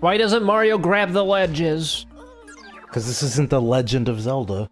Why doesn't Mario grab the ledges? Because this isn't the Legend of Zelda.